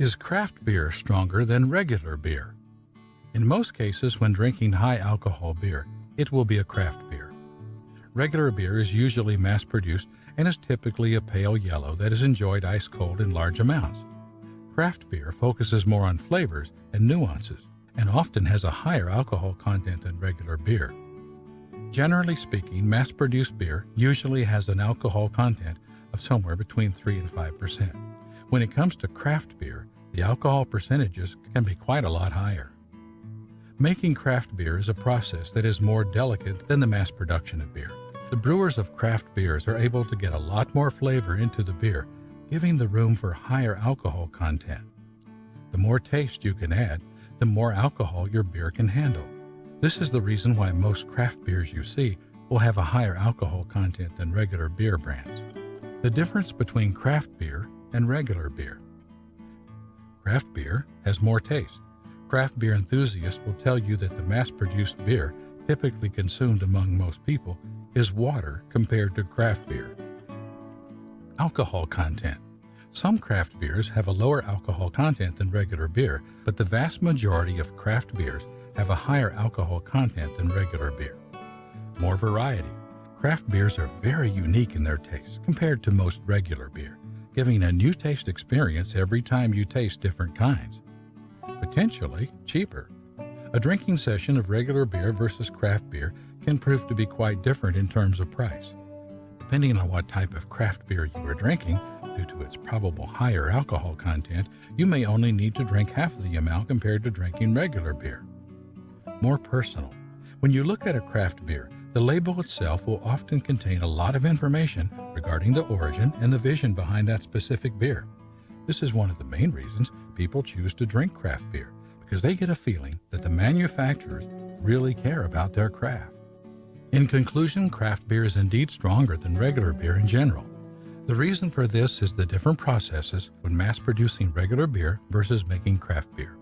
Is craft beer stronger than regular beer? In most cases, when drinking high alcohol beer, it will be a craft beer. Regular beer is usually mass produced and is typically a pale yellow that is enjoyed ice cold in large amounts. Craft beer focuses more on flavors and nuances and often has a higher alcohol content than regular beer. Generally speaking, mass produced beer usually has an alcohol content of somewhere between 3 and 5 percent. When it comes to craft beer, the alcohol percentages can be quite a lot higher. Making craft beer is a process that is more delicate than the mass production of beer. The brewers of craft beers are able to get a lot more flavor into the beer, giving the room for higher alcohol content. The more taste you can add, the more alcohol your beer can handle. This is the reason why most craft beers you see will have a higher alcohol content than regular beer brands. The difference between craft beer and regular beer. Craft beer has more taste. Craft beer enthusiasts will tell you that the mass produced beer typically consumed among most people is water compared to craft beer. Alcohol content. Some craft beers have a lower alcohol content than regular beer, but the vast majority of craft beers have a higher alcohol content than regular beer. More variety. Craft beers are very unique in their taste compared to most regular beer giving a new taste experience every time you taste different kinds. Potentially cheaper. A drinking session of regular beer versus craft beer can prove to be quite different in terms of price. Depending on what type of craft beer you are drinking, due to its probable higher alcohol content, you may only need to drink half the amount compared to drinking regular beer. More personal. When you look at a craft beer, the label itself will often contain a lot of information regarding the origin and the vision behind that specific beer. This is one of the main reasons people choose to drink craft beer, because they get a feeling that the manufacturers really care about their craft. In conclusion, craft beer is indeed stronger than regular beer in general. The reason for this is the different processes when mass producing regular beer versus making craft beer.